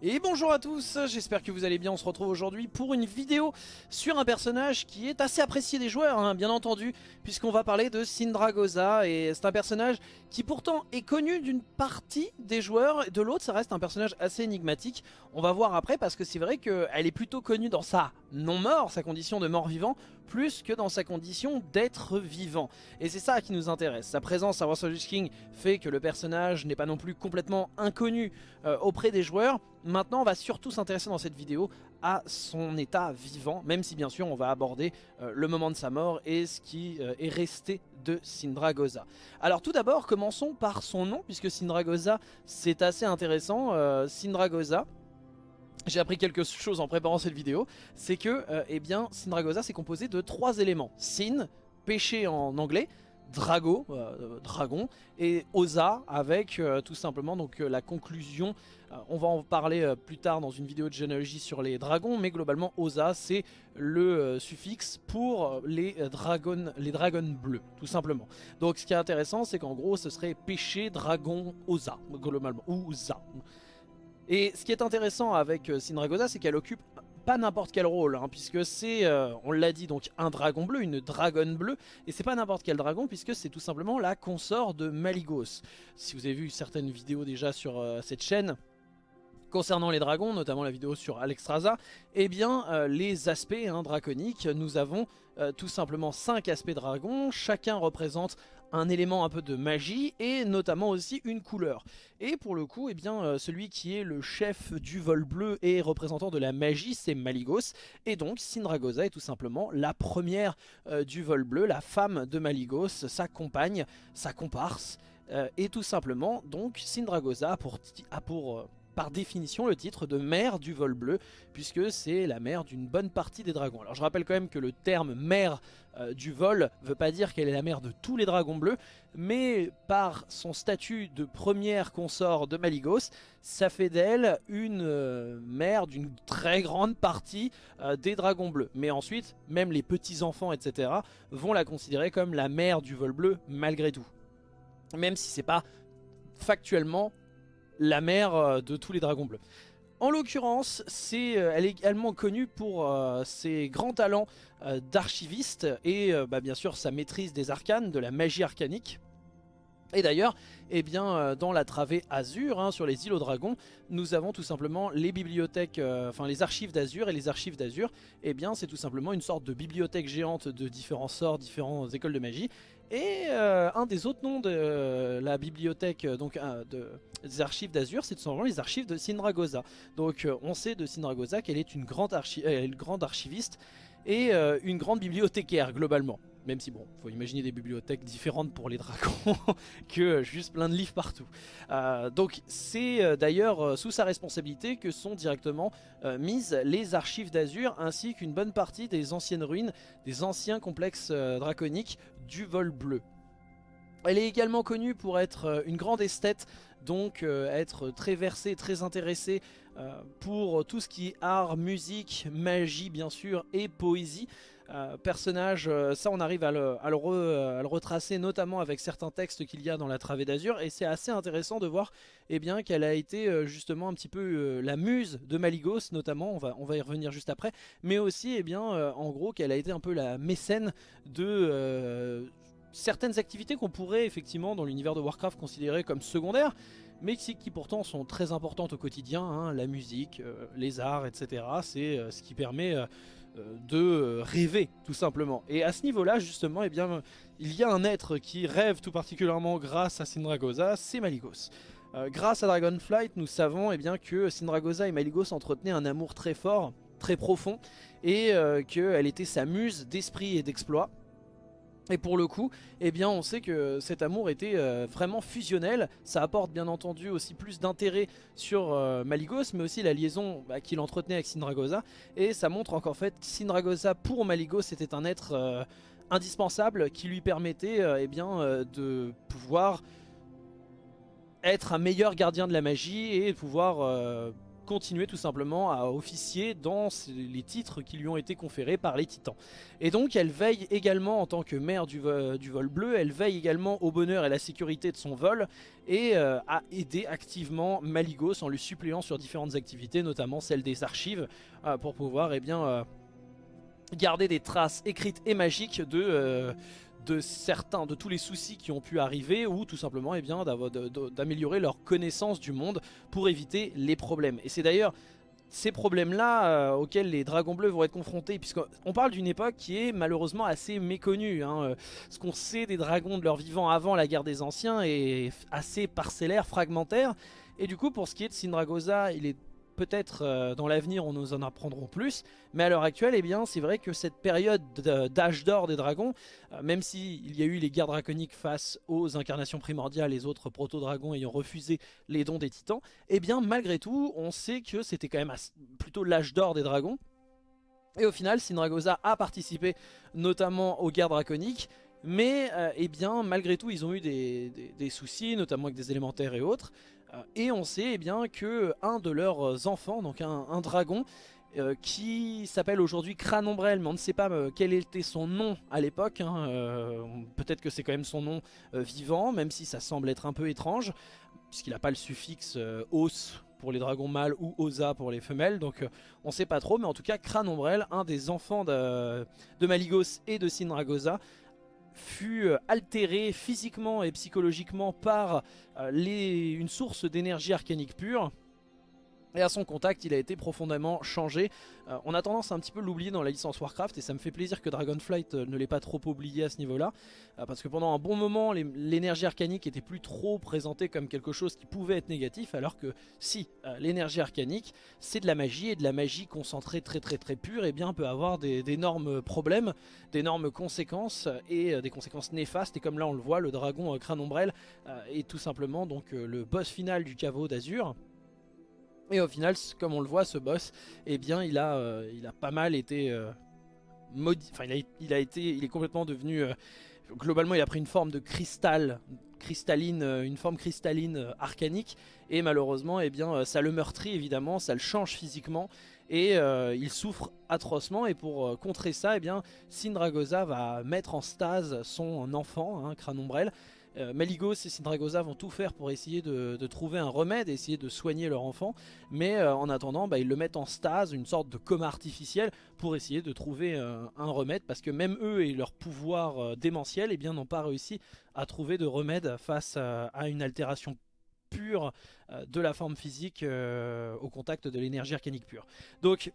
Et bonjour à tous, j'espère que vous allez bien, on se retrouve aujourd'hui pour une vidéo sur un personnage qui est assez apprécié des joueurs, hein, bien entendu, puisqu'on va parler de Sindragosa, et c'est un personnage qui pourtant est connu d'une partie des joueurs, de l'autre ça reste un personnage assez énigmatique, on va voir après parce que c'est vrai qu'elle est plutôt connue dans sa non-mort, sa condition de mort-vivant, plus que dans sa condition d'être vivant. Et c'est ça qui nous intéresse. Sa présence à Warsaw King fait que le personnage n'est pas non plus complètement inconnu euh, auprès des joueurs. Maintenant, on va surtout s'intéresser dans cette vidéo à son état vivant, même si bien sûr on va aborder euh, le moment de sa mort et ce qui euh, est resté de Sindragosa. Alors tout d'abord, commençons par son nom, puisque Sindragosa c'est assez intéressant. Sindragosa, j'ai appris quelque chose en préparant cette vidéo, c'est que euh, eh bien, Sindragosa c'est composé de trois éléments. Sin, péché en anglais, Drago, euh, dragon, et Osa avec euh, tout simplement donc la conclusion. on va en parler plus tard dans une vidéo de généalogie sur les dragons, mais globalement Osa c'est le suffixe pour les dragons, les dragons bleus, tout simplement. Donc ce qui est intéressant, c'est qu'en gros ce serait péché, dragon, Osa, globalement, ou Osa. Et ce qui est intéressant avec euh, Sindragosa, c'est qu'elle occupe pas n'importe quel rôle, hein, puisque c'est, euh, on l'a dit, donc un dragon bleu, une dragonne bleue, et c'est pas n'importe quel dragon, puisque c'est tout simplement la consort de Maligos. Si vous avez vu certaines vidéos déjà sur euh, cette chaîne, Concernant les dragons, notamment la vidéo sur Alexstrasza, eh bien les aspects hein, draconiques, nous avons tout simplement 5 aspects dragons, chacun représente un élément un peu de magie et notamment aussi une couleur. Et pour le coup, eh bien, euh, celui qui est le chef du vol bleu et représentant de la magie, c'est Maligos. Et donc Sindragosa est tout simplement la première euh, du vol bleu, la femme de Maligos, sa compagne, sa comparse. Euh, et tout simplement, donc Sindragosa a a pour par définition le titre de mère du vol bleu, puisque c'est la mère d'une bonne partie des dragons. Alors je rappelle quand même que le terme mère euh, du vol veut pas dire qu'elle est la mère de tous les dragons bleus, mais par son statut de première consort de Maligos, ça fait d'elle une euh, mère d'une très grande partie euh, des dragons bleus. Mais ensuite, même les petits-enfants, etc., vont la considérer comme la mère du vol bleu malgré tout. Même si c'est pas factuellement la mère euh, de tous les dragons bleus. En l'occurrence, euh, elle est également connue pour euh, ses grands talents d'archiviste et bah, bien sûr sa maîtrise des arcanes, de la magie arcanique. Et d'ailleurs, eh bien, dans la travée Azur, hein, sur les îles aux dragons, nous avons tout simplement les bibliothèques, enfin les archives d'Azur et les archives d'Azur. Eh bien, c'est tout simplement une sorte de bibliothèque géante de différents sorts, différentes écoles de magie. Et euh, un des autres noms de euh, la bibliothèque euh, donc, de, des archives d'Azur, c'est tout simplement les archives de Sindragosa. Donc on sait de Sindragosa qu'elle est une grande, archiviste et une grande bibliothécaire globalement. Même si bon, faut imaginer des bibliothèques différentes pour les dragons que juste plein de livres partout. donc c'est d'ailleurs sous sa responsabilité que sont directement mises les archives d'Azur ainsi qu'une bonne partie des anciennes ruines, des anciens complexes draconiques du vol bleu. Elle est également connue pour être euh, une grande esthète, donc euh, être très versée, très intéressée euh, pour tout ce qui est art, musique, magie bien sûr et poésie. Personnage, ça on arrive à le, retracer notamment avec certains textes qu'il y a dans la travée d'Azur. Et c'est assez intéressant de voir eh bien qu'elle a été justement un petit peu la muse de Maligos notamment, on va, y revenir juste après, mais aussi eh bien en gros qu'elle a été un peu la mécène de certaines activités qu'on pourrait effectivement dans l'univers de Warcraft considérer comme secondaires, mais qui, pourtant sont très importantes au quotidien, hein, la musique, euh, les arts, etc. C'est euh, ce qui permet euh, de rêver tout simplement. Et à ce niveau-là justement, eh bien, il y a un être qui rêve tout particulièrement grâce à Sindragosa, c'est Maligos. grâce à Dragonflight, nous savons eh bien, que Sindragosa et Maligos entretenaient un amour très fort, très profond, et qu'elle était sa muse d'esprit et d'exploit. Et pour le coup, eh bien, on sait que cet amour était euh, vraiment fusionnel. Ça apporte bien entendu aussi plus d'intérêt sur euh, Maligos, mais aussi la liaison bah, qu'il entretenait avec Sindragosa. Et ça montre encore fait Sindragosa pour Maligos était un être euh, indispensable qui lui permettait eh bien, de pouvoir être un meilleur gardien de la magie et pouvoir continuer tout simplement à officier dans les titres qui lui ont été conférés par les titans. Et donc elle veille également en tant que mère du, vol bleu, elle veille également au bonheur et la sécurité de son vol et euh, a aidé activement Maligos en lui suppléant sur différentes activités, notamment celle des archives, euh, pour pouvoir eh bien, euh, garder des traces écrites et magiques de de certains, de tous les soucis qui ont pu arriver ou tout simplement eh bien d'améliorer leur connaissance du monde pour éviter les problèmes. Et c'est d'ailleurs ces problèmes-là euh, auxquels les dragons bleus vont être confrontés, puisqu'on parle d'une époque qui est malheureusement assez méconnue. Hein. Euh, ce qu'on sait des dragons de leur vivant avant la guerre des anciens est assez parcellaire, fragmentaire. Et du coup, pour ce qui est de Sindragosa, il est peut-être euh, dans l'avenir on nous en apprendrons plus, mais à l'heure actuelle, eh c'est vrai que cette période d'âge d'or des dragons, euh, même s'il y a eu les guerres draconiques face aux incarnations primordiales, les autres proto-dragons ayant refusé les dons des titans, eh bien, malgré tout, on sait que c'était quand même plutôt l'âge d'or des dragons, et au final, Sindragosa a participé notamment aux guerres draconiques, mais euh, eh malgré tout, ils ont eu des soucis, notamment avec des élémentaires et autres. Euh, et on sait eh bien que un de leurs enfants, donc un, dragon, euh, qui s'appelle aujourd'hui Crâne Ombrelle, mais on ne sait pas euh, quel était son nom à l'époque. Hein, peut-être que c'est quand même son nom vivant, même si ça semble être un peu étrange, puisqu'il n'a pas le suffixe os pour les dragons mâles ou osa pour les femelles, donc on ne sait pas trop, mais en tout cas Crâne Ombrelle, un des enfants de, de Maligos et de Sindragosa, fut euh, altéré physiquement et psychologiquement par euh, une source d'énergie arcanique pure et à son contact, il a été profondément changé. Euh, on a tendance à un petit peu l'oublier dans la licence Warcraft et ça me fait plaisir que Dragonflight ne l'ait pas trop oublié à ce niveau-là. parce que pendant un bon moment, l'énergie arcanique était plus trop présentée comme quelque chose qui pouvait être négatif. Alors que si l'énergie arcanique, c'est de la magie et de la magie concentrée très très très pure, et eh bien peut avoir d'énormes problèmes, d'énormes conséquences et euh, des conséquences néfastes. Et comme là on le voit, le dragon euh, crâne ombrelle euh, est tout simplement donc le boss final du caveau d'Azur. Et au final, comme on le voit, ce boss, eh bien, il a, il a pas mal été modifié. Enfin, il a, été, il est complètement devenu. globalement, il a pris une forme de cristal, cristalline, une forme cristalline arcanique. Et malheureusement, eh bien, ça le meurtrit évidemment, ça le change physiquement et euh, il souffre atrocement et pour euh, contrer ça eh bien Sindragosa va mettre en stase son enfant, hein, Crâne euh, Maligos et Sindragosa vont tout faire pour essayer de, trouver un remède, essayer de soigner leur enfant mais en attendant bah, ils le mettent en stase, une sorte de coma artificiel pour essayer de trouver un remède parce que même eux et leur pouvoir démentiel eh n'ont pas réussi à trouver de remède face à une altération pure euh, de la forme physique euh, au contact de l'énergie arcanique pure. Donc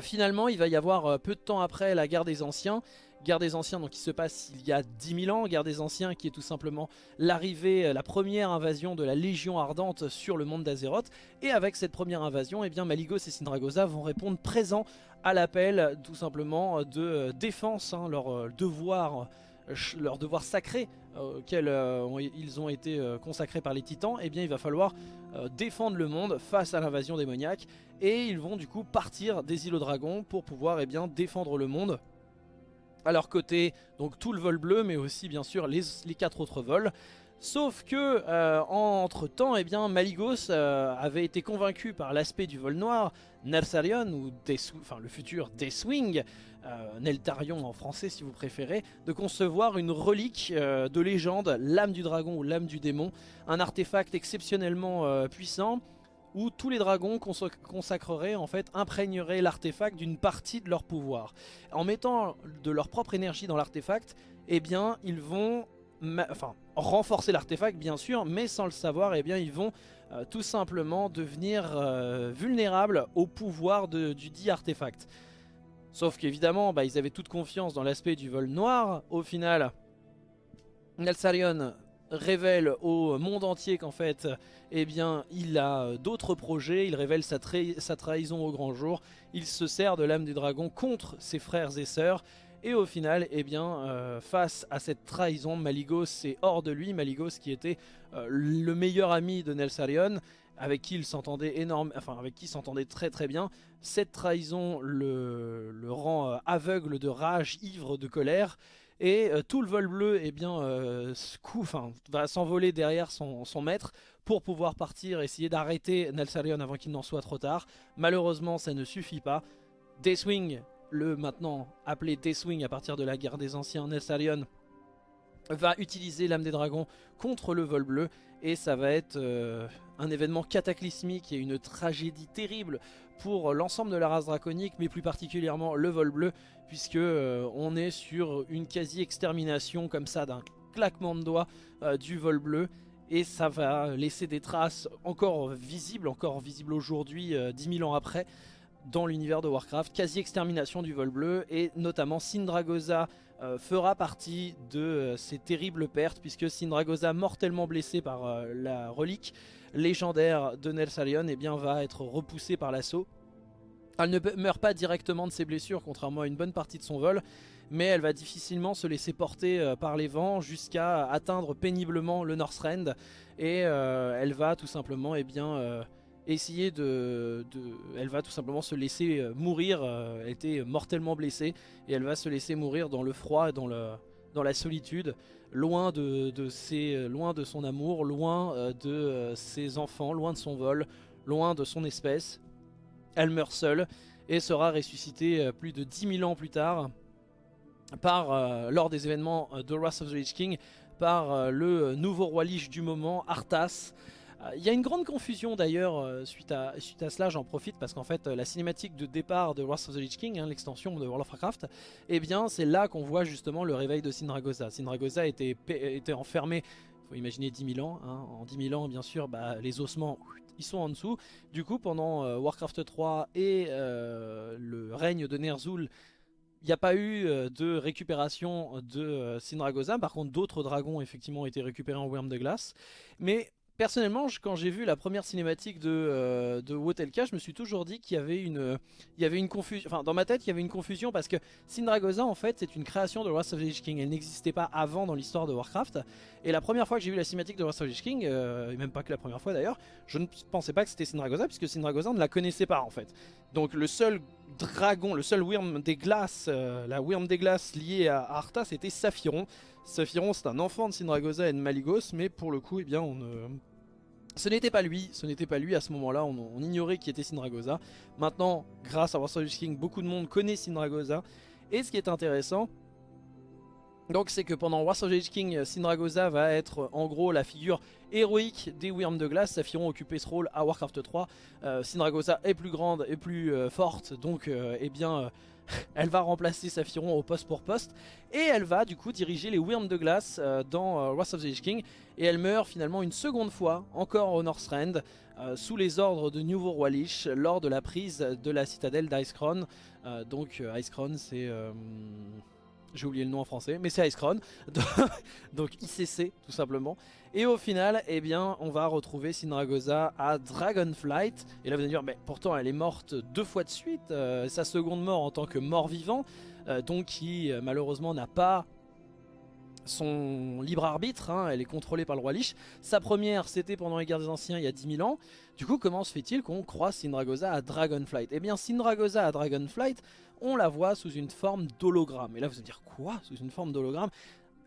finalement il va y avoir euh, peu de temps après la guerre des anciens Guerre des Anciens donc qui se passe il y a 10 000 ans, Guerre des Anciens qui est tout simplement l'arrivée, la première invasion de la Légion Ardente sur le monde d'Azeroth. Et avec cette première invasion, eh bien Maligos et Sindragosa vont répondre présents à l'appel tout simplement de défense, hein, leur devoir sacré euh, auquel euh, ils ont été euh, consacrés par les titans, eh bien il va falloir défendre le monde face à l'invasion démoniaque. Et ils vont du coup partir des îlots dragons pour pouvoir eh défendre le monde à leur côté, donc tout le vol bleu mais aussi bien sûr les, quatre autres vols. Sauf que entre temps, eh bien, Maligos avait été convaincu par l'aspect du vol noir, Nersarion ou le futur Deathwing, euh, Neltarion en français si vous préférez, de concevoir une relique euh, de légende, l'âme du dragon ou l'âme du démon, un artefact exceptionnellement euh, puissant où tous les dragons consacreraient, en fait, imprégneraient l'artefact d'une partie de leur pouvoir. En mettant de leur propre énergie dans l'artefact, eh bien, ils vont renforcer l'artefact, bien sûr, mais sans le savoir, eh bien, ils vont tout simplement devenir vulnérables au pouvoir du dit artefact. Sauf qu'évidemment, bah, ils avaient toute confiance dans l'aspect du vol noir. Au final, Nelsarion révèle au monde entier qu'en fait, eh bien, il a d'autres projets, il révèle sa, trahison au grand jour, il se sert de l'âme du dragon contre ses frères et sœurs, et au final, eh bien, euh, face à cette trahison, Maligos est hors de lui, Maligos qui était euh, le meilleur ami de Nelsarion, avec qui il s'entendait énorme, enfin avec qui s'entendait très très bien. Cette trahison le, rend euh, aveugle de rage, ivre de colère. Et tout le vol bleu eh bien, va s'envoler derrière son, maître pour pouvoir partir, essayer d'arrêter Nelsarion avant qu'il n'en soit trop tard. Malheureusement ça ne suffit pas. Deathwing, le maintenant appelé Deathwing à partir de la guerre des anciens Nelsarion, va utiliser l'âme des dragons contre le vol bleu et ça va être euh, un événement cataclysmique et une tragédie terrible pour l'ensemble de la race draconique mais plus particulièrement le vol bleu puisque euh, on est sur une quasi extermination comme ça d'un claquement de doigts euh, du vol bleu. Et ça va laisser des traces encore visibles, encore visibles aujourd'hui 10 000 ans après dans l'univers de Warcraft, quasi extermination du vol bleu et notamment Sindragosa euh, fera partie de euh, ces terribles pertes puisque Sindragosa, mortellement blessé par euh, la relique légendaire de Nelsalion, eh bien, va être repoussée par l'assaut. Elle ne meurt pas directement de ses blessures, contrairement à une bonne partie de son vol, mais elle va difficilement se laisser porter par les vents jusqu'à atteindre péniblement le Northrend, et elle va tout simplement eh bien, essayer de, Elle va tout simplement se laisser euh, mourir, euh, elle était mortellement blessée, et elle va se laisser mourir dans le froid, dans, le, dans la solitude, loin de, ses, loin de son amour, loin euh, de ses enfants, loin de son vol, loin de son espèce. Elle meurt seule et sera ressuscitée plus de 10 000 ans plus tard par, lors des événements de Wrath of the Lich King par le nouveau roi Lich du moment, Arthas, il y a une grande confusion d'ailleurs euh, suite, à, suite à cela, j'en profite parce qu'en fait euh, la cinématique de départ de Wrath of the Lich King, hein, l'extension de World of Warcraft, eh bien c'est là qu'on voit justement le réveil de Sindragosa. Sindragosa était, était enfermé, faut imaginer 10 000 ans, hein. en 10 000 ans bien sûr bah, les ossements ils sont en dessous. Du coup pendant Warcraft 3 et le règne de Ner'zhul, il n'y a pas eu de récupération de Sindragosa, par contre d'autres dragons effectivement ont été récupérés en Worm de glace. Mais personnellement, quand j'ai vu la première cinématique de, euh, de Wotelka, je me suis toujours dit qu'il y avait une, il y avait une confusion. Enfin, dans ma tête, il y avait une confusion parce que Sindragosa, en fait, c'est une création de Wrath of the Lich King. Elle n'existait pas avant dans l'histoire de Warcraft. Et la première fois que j'ai vu la cinématique de Wrath of the Lich King, euh, et même pas que la première fois d'ailleurs, je ne pensais pas que c'était Sindragosa puisque Sindragosa ne la connaissait pas en fait. Donc le seul dragon, le seul Wyrm des glaces, euh, la Wyrm des glaces liée à Arthas, c'était Saphiron. Saphiron, c'est un enfant de Sindragosa et de Maligos, mais pour le coup, eh bien, on ce n'était pas lui, ce n'était pas lui à ce moment-là, on, ignorait qui était Sindragosa. Maintenant, grâce à Warsaw King, beaucoup de monde connaît Sindragosa. Et ce qui est intéressant, donc c'est que pendant Warsaw King, Sindragosa va être en gros la figure héroïque des Wyrms de glace, Saphiron occupé ce rôle à Warcraft 3. Euh, Sindragosa est plus grande et plus euh, forte, donc euh, eh bien elle va remplacer Saphiron au poste pour poste. Et elle va du coup diriger les Wyrms de glace euh, dans euh, Wrath of Lich King. Et elle meurt finalement une seconde fois encore au Northrend euh, sous les ordres de Nouveau Roi Lich lors de la prise de la citadelle d'Icecrown. Donc Icecrown c'est j'ai oublié le nom en français, mais c'est Icecrown, donc ICC tout simplement. Et au final, eh bien, on va retrouver Sindragosa à Dragonflight. Et là vous allez dire, mais pourtant elle est morte deux fois de suite, euh, sa seconde mort en tant que mort-vivant, euh, donc qui euh, malheureusement n'a pas son libre arbitre, hein, elle est contrôlée par le roi Lich. Sa première, c'était pendant les guerres des anciens il y a 10 000 ans. Du coup, comment se fait-il qu'on croise Sindragosa à Dragonflight? Eh bien, Sindragosa à Dragonflight, on la voit sous une forme d'hologramme. Et là, vous allez dire, quoi? Sous une forme d'hologramme?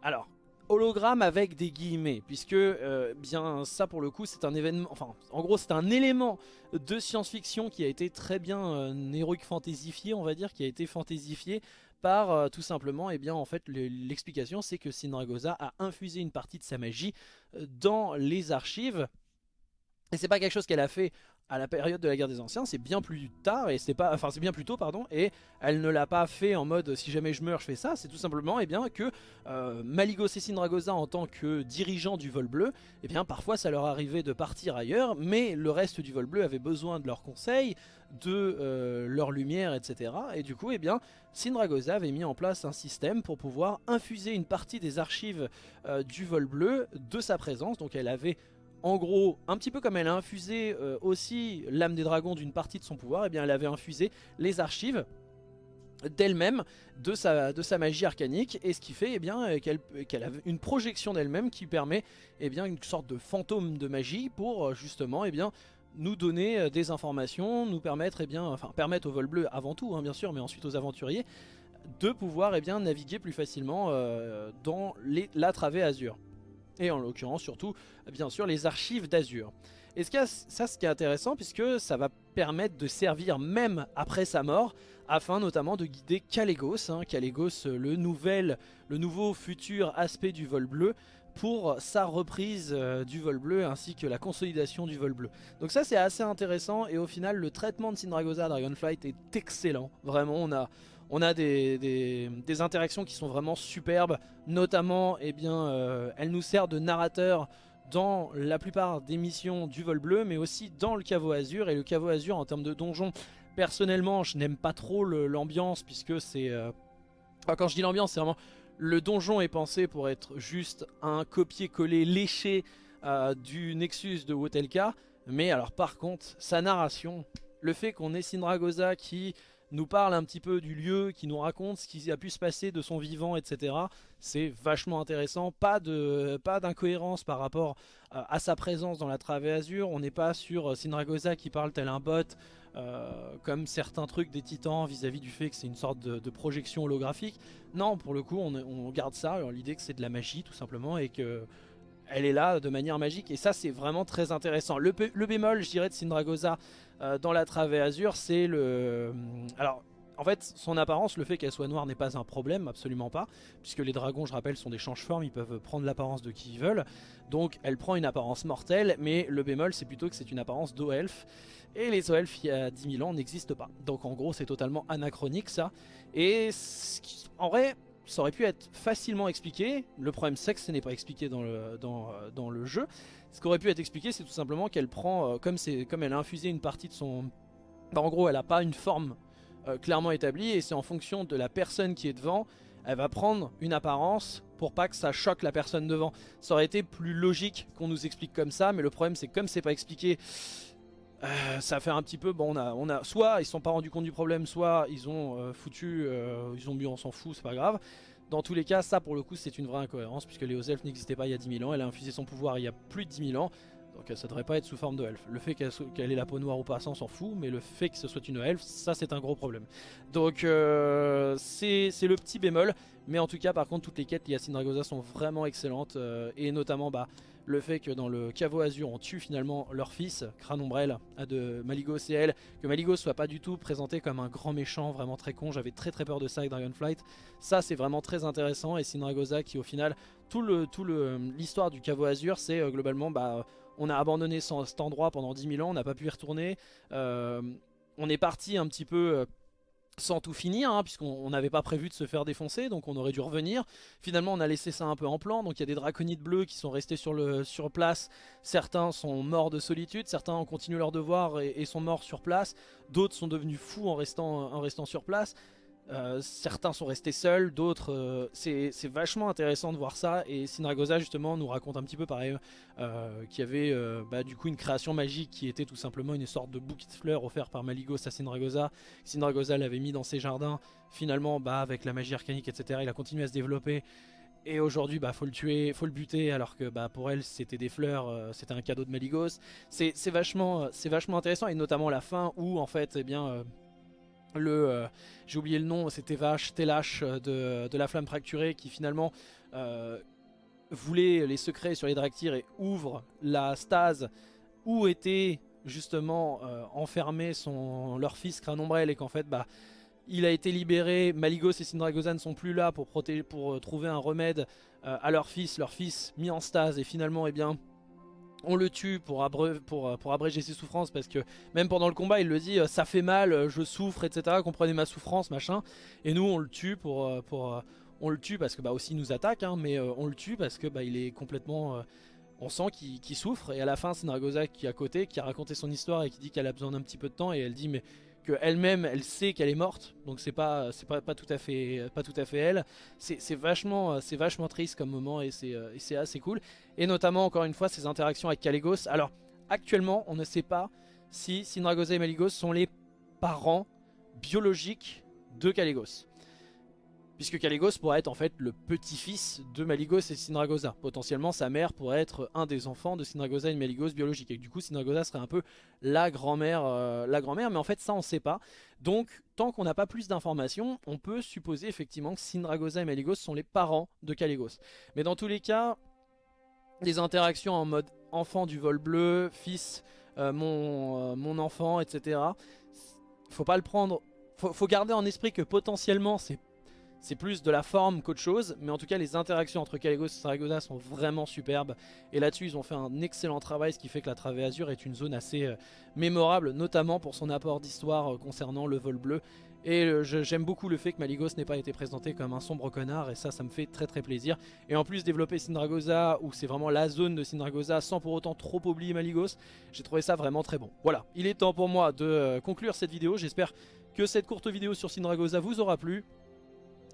Alors, hologramme avec des guillemets, puisque euh, bien ça pour le coup c'est un événement, enfin en gros c'est un élément de science-fiction qui a été très bien euh, heroic fantaisifié on va dire, qui a été fantaisifié euh, tout simplement, et eh bien en fait l'explication c'est que Sindragosa a infusé une partie de sa magie euh, dans les archives. Et c'est pas quelque chose qu'elle a fait à la période de la guerre des anciens, c'est bien plus tard et c'est pas, enfin c'est bien plus tôt pardon, et elle ne l'a pas fait en mode si jamais je meurs je fais ça, c'est tout simplement et eh bien que euh, Maligos et Sindragosa en tant que dirigeants du vol bleu, et eh bien parfois ça leur arrivait de partir ailleurs, mais le reste du vol bleu avait besoin de leurs conseils, de euh, leur lumière, etc. Et du coup, eh bien, Sindragosa avait mis en place un système pour pouvoir infuser une partie des archives euh, du vol bleu de sa présence. Donc elle avait en gros, un petit peu comme elle a infusé euh, aussi l'âme des dragons d'une partie de son pouvoir, eh bien elle avait infusé les archives d'elle-même, de sa, magie arcanique, et ce qui fait eh bien qu'elle a une projection d'elle-même qui permet eh bien, une sorte de fantôme de magie pour justement eh bien, nous donner des informations, nous permettre, eh bien, enfin au vol bleu avant tout, hein, bien sûr, mais ensuite aux aventuriers, de pouvoir eh naviguer plus facilement dans les, la travée Azure. Et en l'occurrence surtout, bien sûr, les archives d'Azure. Et ça, ce qui est intéressant, puisque ça va permettre de servir même après sa mort, afin notamment de guider Calegos, hein, le, nouvel, le nouveau futur aspect du vol bleu, pour sa reprise euh, du vol bleu ainsi que la consolidation du vol bleu. Donc ça c'est assez intéressant et au final le traitement de Sindragosa Dragonflight est excellent. Vraiment on a, on a des, interactions qui sont vraiment superbes, notamment eh bien, euh, elle nous sert de narrateur dans la plupart des missions du vol bleu, mais aussi dans le caveau azur. Et le caveau azur, en termes de donjon, personnellement, je n'aime pas trop l'ambiance, puisque c'est... Euh, quand je dis l'ambiance, c'est vraiment... Le donjon est pensé pour être juste un copier-coller léché euh, du Nexus de Wotelka. Mais alors par contre, sa narration, le fait qu'on ait Sindragosa qui nous parle un petit peu du lieu, qui nous raconte ce qui a pu se passer de son vivant, etc. C'est vachement intéressant, pas d'incohérence par rapport euh, à sa présence dans la travée azur, on n'est pas sur euh, Sinragosa qui parle tel un bot, euh, comme certains trucs des titans vis-à-vis du fait que c'est une sorte de, projection holographique. Non, pour le coup, on, garde ça, l'idée que c'est de la magie tout simplement, et que elle est là de manière magique et ça c'est vraiment très intéressant. Le, bémol je dirais de Sindragosa euh, dans la travée azur c'est le... Euh, alors en fait son apparence, le fait qu'elle soit noire n'est pas un problème, absolument pas. Puisque les dragons je rappelle sont des change-formes, ils peuvent prendre l'apparence de qui ils veulent. Donc elle prend une apparence mortelle mais le bémol c'est plutôt que c'est une apparence d'eau-elfe. Et les eaux-elfes il y a 10 000 ans n'existent pas. Donc en gros c'est totalement anachronique ça. Et en vrai ça aurait pu être facilement expliqué. Le problème c'est que ce n'est pas expliqué dans le, euh, jeu. Ce qui aurait pu être expliqué c'est tout simplement qu'elle prend, euh, comme, comme elle a infusé une partie de son... Bah, en gros elle n'a pas une forme euh, clairement établie et c'est en fonction de la personne qui est devant, elle va prendre une apparence pour pas que ça choque la personne devant. Ça aurait été plus logique qu'on nous explique comme ça, mais le problème c'est que comme c'est pas expliqué, ça fait un petit peu, bon on a, on a, soit ils sont pas rendus compte du problème, soit ils ont foutu, ils ont bu on s'en fout, c'est pas grave. Dans tous les cas, ça pour le coup c'est une vraie incohérence puisque les elfes n'existaient pas il y a 10 000 ans, elle a infusé son pouvoir il y a plus de 10 000 ans, donc ça devrait pas être sous forme de elfe. Le fait qu'elle ait la peau noire ou pas, ça on s'en fout, mais le fait que ce soit une elfe, ça c'est un gros problème. Donc euh, c'est le petit bémol, mais en tout cas par contre toutes les quêtes liées à Sindragosa sont vraiment excellentes, euh, et notamment bah le fait que dans le caveau azur on tue finalement leur fils, Crâne Ombrelle, de Maligos et elle, que Maligos soit pas du tout présenté comme un grand méchant vraiment très con, j'avais très très peur de ça avec Dragonflight, ça c'est vraiment très intéressant et Sindragosa qui au final, tout le tout l'histoire du caveau azur c'est euh, globalement bah on a abandonné cet endroit pendant 10 000 ans, on n'a pas pu y retourner, euh, on est parti un petit peu euh, sans tout finir, hein, puisqu'on n'avait pas prévu de se faire défoncer, donc on aurait dû revenir. Finalement, on a laissé ça un peu en plan, donc il y a des draconides bleus qui sont restés sur, le, place. Certains sont morts de solitude, certains ont continué leur devoir et, sont morts sur place. D'autres sont devenus fous en restant sur place. Euh, certains sont restés seuls, d'autres... Euh, c'est vachement intéressant de voir ça. Et Sinragosa justement nous raconte un petit peu pareil euh, qu'il y avait bah, du coup une création magique qui était tout simplement une sorte de bouquet de fleurs offert par Maligos à Sinragosa. Sinragosa l'avait mis dans ses jardins. Finalement, bah, avec la magie arcanique, etc., il a continué à se développer. Et aujourd'hui, bah, faut le tuer, faut le buter, alors que bah, pour elle, c'était des fleurs, c'était un cadeau de Maligos. C'est vachement, vachement intéressant, et notamment la fin où, en fait, eh bien, le euh, j'ai oublié le nom c'était Vache Telash euh, de, de, la flamme fracturée qui finalement euh, voulait les secrets sur les Draktyr et ouvre la stase où était justement enfermé son, leur fils Crâne Ombrelle et qu'en fait bah il a été libéré, Maligos et Sindragosa ne sont plus là pour, protéger, pour trouver un remède à leur fils, leur fils mis en stase et finalement eh bien on le tue pour, abréger ses souffrances parce que même pendant le combat il le dit euh, ça fait mal, euh, je souffre etc, comprenez ma souffrance machin. Et nous on le tue pour, euh, parce que bah aussi il nous attaque hein, mais on le tue parce que bah il est complètement on sent qu'il souffre. Et à la fin c'est Nargosa qui est à côté qui a raconté son histoire et qui dit qu'elle a besoin d'un petit peu de temps et elle dit mais qu'elle-même elle sait qu'elle est morte. Donc c'est pas pas, tout à fait pas tout à fait elle. C'est vachement c'est vachement triste comme moment et c'est assez cool. Et notamment encore une fois ses interactions avec Caligos alors actuellement on ne sait pas si Sindragosa et Maligos sont les parents biologiques de Caligos Puisque Caligos pourrait être en fait le petit-fils de Maligos et Sindragosa. Potentiellement sa mère pourrait être un des enfants de Sindragosa et Maligos biologiques. Et du coup Sindragosa serait un peu la grand-mère, euh, la grand-mère, mais en fait ça on sait pas. Donc tant qu'on n'a pas plus d'informations, on peut supposer effectivement que Sindragosa et Maligos sont les parents de Caligos. Mais dans tous les cas, les interactions en mode enfant du vol bleu, fils, euh, mon, euh, mon enfant, etc. Faut pas le prendre. Faut, faut garder en esprit que potentiellement c'est c'est plus de la forme qu'autre chose, mais en tout cas les interactions entre Caligos et Saragossa sont vraiment superbes. Et là-dessus ils ont fait un excellent travail, ce qui fait que la Travée Azur est une zone assez euh, mémorable, notamment pour son apport d'histoire euh, concernant le vol bleu. Et euh, j'aime beaucoup le fait que Maligos n'ait pas été présenté comme un sombre connard, et ça, ça me fait très très plaisir. Et en plus développer Sindragosa, où c'est vraiment la zone de Sindragosa, sans pour autant trop oublier Maligos, j'ai trouvé ça vraiment très bon. Voilà, il est temps pour moi de conclure cette vidéo, j'espère que cette courte vidéo sur Sindragosa vous aura plu.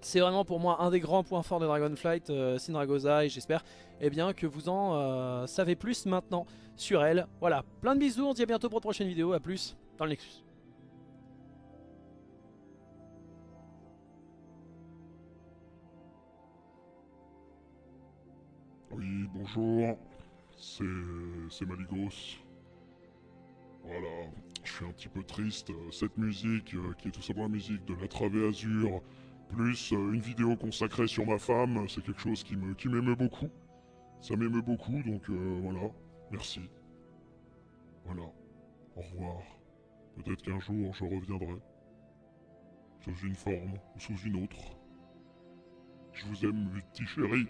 C'est vraiment pour moi un des grands points forts de Dragonflight, euh, et j'espère eh bien, que vous en euh, savez plus maintenant sur elle. Voilà, plein de bisous, on se dit à bientôt pour une prochaine vidéo, à plus dans le Nexus. Oui, bonjour, c'est Maligos. Voilà, je suis un petit peu triste. Cette musique, euh, qui est tout simplement la musique de la Travée Azur, plus euh, une vidéo consacrée sur ma femme, c'est quelque chose qui me beaucoup. Ça m'émeut beaucoup, donc euh, voilà. Merci. Voilà. Au revoir. Peut-être qu'un jour je reviendrai. Sous une forme ou sous une autre. Je vous aime, petit chéri.